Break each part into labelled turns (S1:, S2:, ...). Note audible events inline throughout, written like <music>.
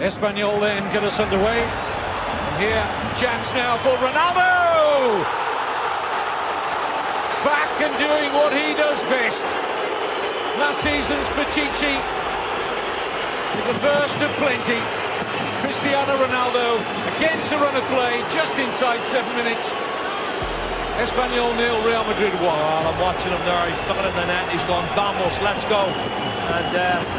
S1: Espanyol then get us underway. And here, chance now for Ronaldo! Back and doing what he does best. Last season's Pichichi with the first of plenty. Cristiano Ronaldo against the run of play, just inside seven minutes. Espanyol nil, Real Madrid one.
S2: Well, I'm watching him there. He's stuck in the net. He's gone, vamos, let's go. And uh,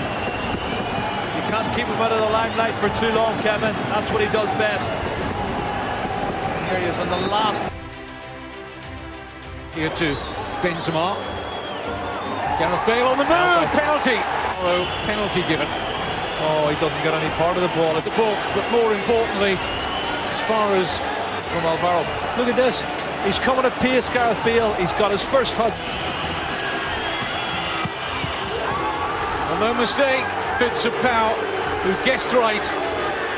S2: keep him out of the limelight for too long, Kevin. That's what he does best. And here he is on the last.
S1: Here to Benzema. Gareth Bale on the move. Penalty. Oh, penalty given.
S2: Oh, he doesn't get any part of the ball
S1: at the book, but more importantly, as far as
S2: from Alvaro. Look at this. He's coming at pace, Gareth Bale. He's got his first touch.
S1: No mistake, bits of power, who guessed right,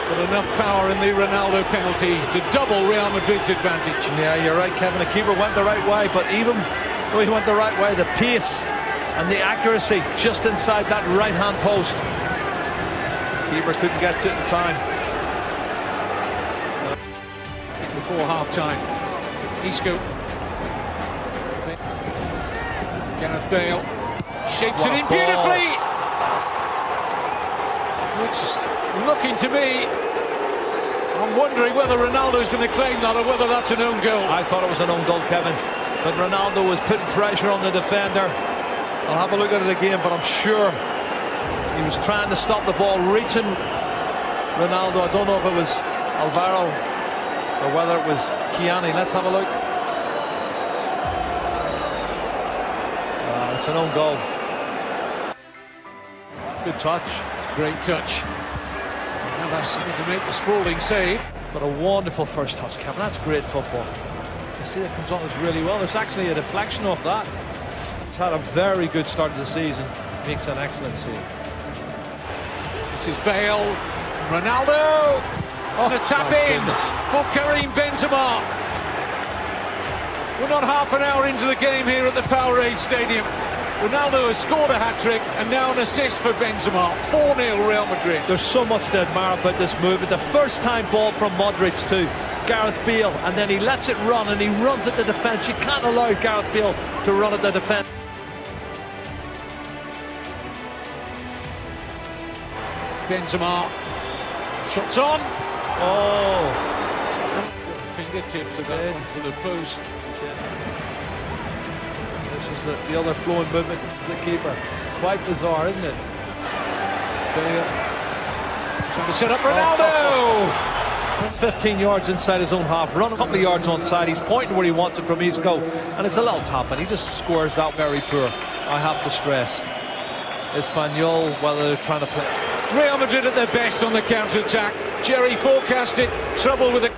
S1: but enough power in the Ronaldo penalty to double Real Madrid's advantage.
S2: Yeah, you're right, Kevin. The keeper went the right way, but even though he went the right way, the pace and the accuracy just inside that right-hand post. Keeper couldn't get to it in time.
S1: Before half-time, Isco. Gareth Bale shapes what it in beautifully. It's looking to me. I'm wondering whether Ronaldo's going to claim that or whether that's an own goal.
S2: I thought it was an own goal, Kevin. But Ronaldo was putting pressure on the defender. I'll have a look at it again, but I'm sure he was trying to stop the ball, reaching Ronaldo. I don't know if it was Alvaro or whether it was Kiani. Let's have a look. Uh, it's an own goal. Good touch.
S1: Great touch. Navas to make the sprawling save.
S2: But a wonderful first touch, Kevin. That's great football. You see that comes on us really well. There's actually a deflection off that. He's had a very good start to the season. Makes an excellent save.
S1: This is Bale. Ronaldo. Oh, and a tap in goodness. for Karim Benzema. We're not half an hour into the game here at the Power8 Stadium. Ronaldo has scored a hat-trick and now an assist for Benzema. 4-0 Real Madrid.
S2: There's so much to admire about this move. The first time ball from Modric to Gareth Bale and then he lets it run and he runs at the defence. You can't allow Gareth Bale to run at the defence.
S1: Benzema. Shots on.
S2: Oh.
S1: Fingertip to the, to the post.
S2: This is the, the other flowing movement to the keeper. Quite bizarre, isn't it?
S1: Trying to set up Ronaldo.
S2: Oh, That's 15 yards inside his own half, run a couple of yards on side. He's pointing where he wants it from his goal, and it's a little tap, and he just scores that very poor. I have to stress. Espanyol, whether they're trying to play
S1: Real Madrid at their best on the counter-attack. Jerry forecasted trouble with it.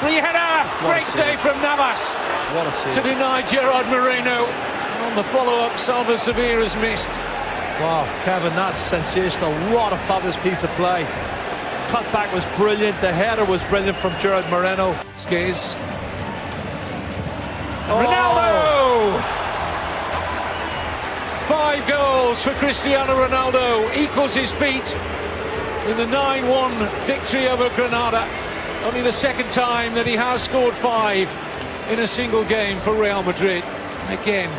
S1: Free header! Great save from Navas
S2: what a save.
S1: to deny Gerard Moreno. And on the follow-up, Salva Sevilla has missed.
S2: Wow, Kevin, that's sensational. What a fabulous piece of play. Cutback was brilliant. The header was brilliant from Gerard Moreno.
S1: Skiz. Oh. Ronaldo! Five goals for Cristiano Ronaldo, equals his feet in the 9-1 victory over Granada. Only the second time that he has scored five in a single game for Real Madrid. Again,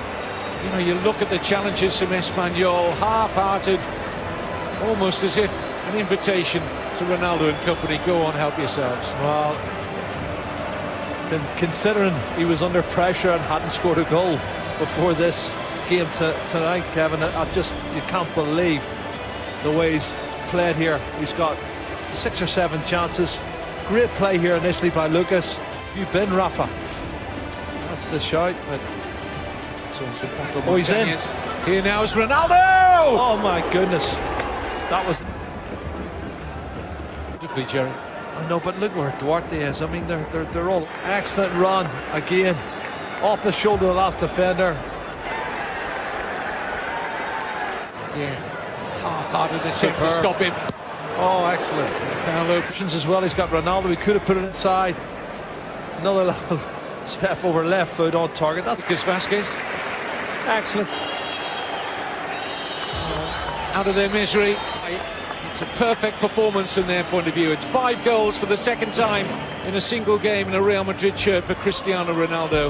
S1: you know, you look at the challenges from Espanyol, half-hearted, almost as if an invitation to Ronaldo and company, go on, help yourselves.
S2: Well, considering he was under pressure and hadn't scored a goal before this game to, tonight, Kevin. I just, you can't believe the way he's played here. He's got six or seven chances. Great play here initially by Lucas. You've been, Rafa. That's the shout, but...
S1: Oh, he's in. Here now is Ronaldo!
S2: Oh, my goodness. That was...
S1: Beautifully, Jerry.
S2: I know, but look where Duarte is. I mean, they're, they're, they're all excellent run again. Off the shoulder of the last defender.
S1: Yeah, half-hearted attempt to stop him.
S2: Oh, excellent.
S1: Foul options
S2: as well. He's got Ronaldo. He could have put it inside. Another <laughs> step over left foot on target. That's
S1: Lucas Vázquez.
S2: Excellent.
S1: Oh, out of their misery. It's a perfect performance from their point of view. It's five goals for the second time in a single game in a Real Madrid shirt for Cristiano Ronaldo.